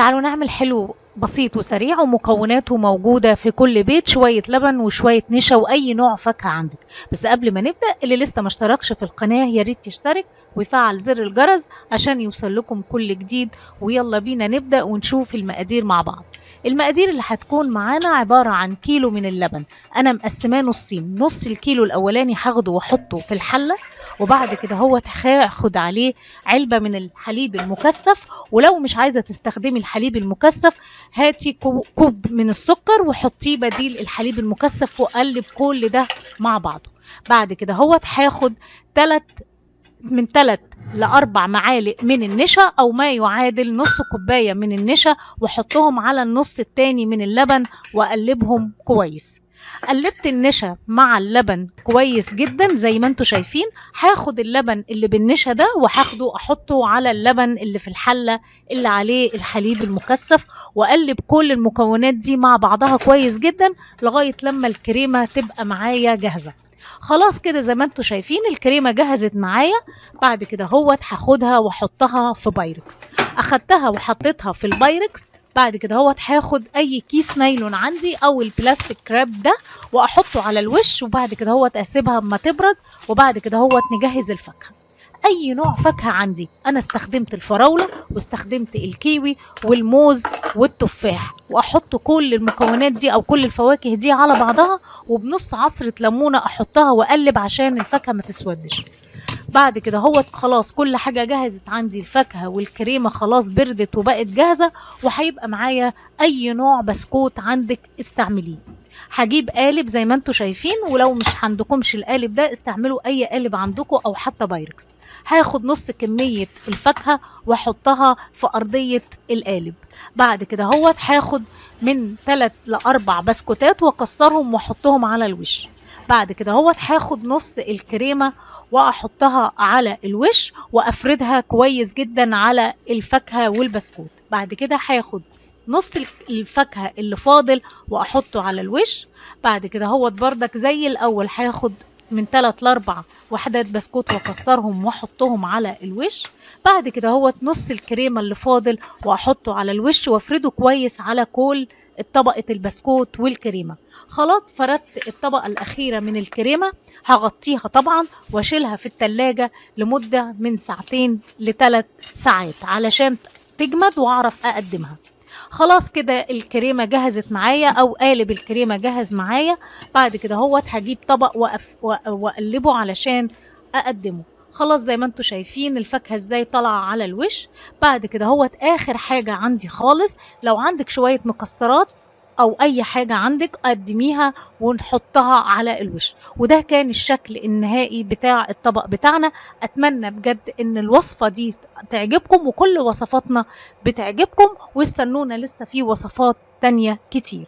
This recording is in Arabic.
تعالوا نعمل حلو بسيط وسريع ومكوناته موجودة في كل بيت شوية لبن وشوية نشا وأي نوع فاكهة عندك. بس قبل ما نبدأ اللي لسه ما اشتركش في القناة يا ريت يشترك ويفعل زر الجرس عشان يوصل لكم كل جديد. ويلا بينا نبدأ ونشوف المقادير مع بعض. المقادير اللي هتكون معانا عبارة عن كيلو من اللبن. أنا مقسماه نصين. نص الكيلو الأولاني هاخده وأحطه في الحلة وبعد كده هو هاخد عليه علبة من الحليب المكثف. ولو مش عايزة تستخدمي الحليب المكثف هاتي كو- كوب من السكر وحطيه بديل الحليب المكثف وقلب كل ده مع بعضه. بعد كده هو هاخد تلت من تلت لأربع معالق من النشا أو ما يعادل نص كوباية من النشا وأحطهم على النص التاني من اللبن وأقلبهم كويس. قلبت النشا مع اللبن كويس جدا زي ما أنتوا شايفين. هاخد اللبن اللي بالنشا ده وهاخده أحطه على اللبن اللي في الحلة اللي عليه الحليب المكثف وأقلب كل المكونات دي مع بعضها كويس جدا لغاية لما الكريمة تبقى معايا جاهزة. خلاص كده زي ما أنتوا شايفين الكريمة جهزت معايا. بعد كده هوت هاخدها واحطها في بايركس. أخدتها وحطيتها في البايركس. بعد كده هوت هاخد أي كيس نايلون عندي أو ال plastic wrap ده وأحطه على الوش. وبعد كده هوت أسيبها أما تبرد. وبعد كده هوت نجهز الفاكهة. أي نوع فاكهة عندي. أنا استخدمت الفراولة واستخدمت الكيوي والموز والتفاح وأحط كل المكونات دي أو كل الفواكه دي على بعضها وبنص عصرة ليمونة أحطها وأقلب عشان الفاكهة ما تسودش. بعد كده هو خلاص كل حاجة جهزت عندي الفاكهة والكريمة خلاص بردت وبقت جاهزة وهيبقى معايا أي نوع بسكوت عندك استعمليه. هجيب قالب زي ما أنتوا شايفين ولو مش عندكمش القالب ده استعملوا أي قالب عندكم أو حتى بايركس. هاخد نص كمية الفاكهة وأحطها في أرضية القالب. بعد كده هوت هاخد من 3 لأربع بسكوتات وأكسرهم وأحطهم على الوش. بعد كده هوت هاخد نص الكريمة وأحطها على الوش وأفردها كويس جدا على الفاكهة والبسكوت. بعد كده هاخد نص الفاكهة اللي فاضل وأحطه على الوش. بعد كده هوت بردك زي الأول. هاخد من 3 ل 4 وحدات بسكوت وأكسرهم وأحطهم على الوش. بعد كده هوت نص الكريمة اللي فاضل وأحطه على الوش وأفرده كويس على كل طبقة البسكوت والكريمة. خلاص فردت الطبقة الأخيرة من الكريمة. هغطيها طبعا وأشيلها في التلاجة لمدة من ساعتين لثلاث ساعات علشان تجمد وأعرف أقدمها. خلاص كده الكريمة جهزت معايا أو قالب الكريمة جهز معايا. بعد كده هوت هجيب طبق وأف وأقلبه علشان أقدمه. خلاص زي ما أنتوا شايفين الفاكهة إزاي طالعة على الوش. بعد كده هوت آخر حاجة عندي خالص. لو عندك شوية مكسرات أو أي حاجة عندك قدميها ونحطها على الوش. وده كان الشكل النهائي بتاع الطبق بتاعنا. أتمنى بجد إن الوصفة دي تعجبكم وكل وصفاتنا بتعجبكم. واستنونا لسه في وصفات تانية كتير.